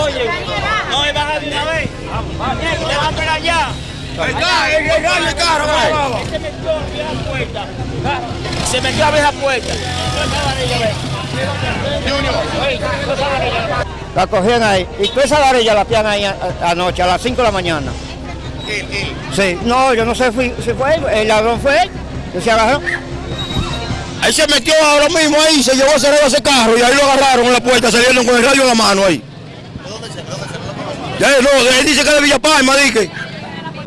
Oye, no me baja de una vez. Te va a esperar. Está, el carro. Se metió a abrir la puerta. Se metió a abrir la puerta. La cogían ahí. Y toda esa varilla la pian ahí anoche, a las 5 de la mañana. Sí, no, yo no sé si fue él, el ladrón fue él, que se agarró. Ahí se metió ahora mismo ahí, se llevó a cerrar ese carro y ahí lo agarraron en la puerta, salieron con el rayo en la mano ahí. Ya, no, él dice que es de Villa Palma, dice.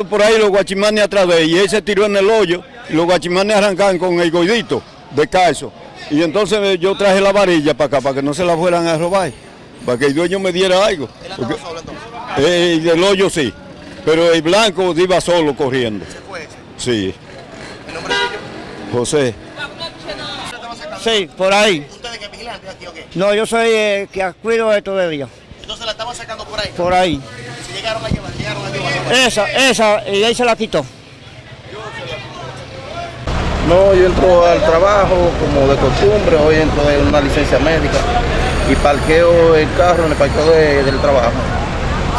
Por ahí los guachimanes atrás de él y él se tiró en el hoyo y los guachimanes arrancaron con el goidito de calzo. Y entonces eh, yo traje la varilla para acá, para que no se la fueran a robar, para que el dueño me diera algo. Porque- Eh, el del hoyo sí, pero el blanco iba solo corriendo. Sí. José. Sí, por ahí. ¿Ustedes que vigilantes aquí o qué? No, yo soy el que cuido esto de día. Sacando por ahí. Por ahí. Si llegaron a llevar, llegaron a llevar. Esa, esa, y ahí se la quitó. No, yo entro al trabajo como de costumbre, hoy entro de una licencia médica y parqueo el carro en el parqueo de- del trabajo.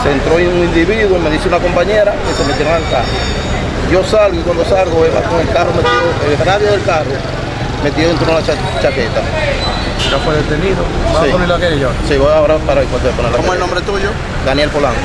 Se entró un individuo, me dice una compañera que se metieron al carro. Yo salgo y cuando salgo veo con el carro metido, el radio del carro metido dentro de una cha- chaqueta. Ya fue detenido. ¿Va Sí. a poner la querella? Sí, voy ahora para poner la ¿Cómo es el nombre tuyo? Daniel Polanco.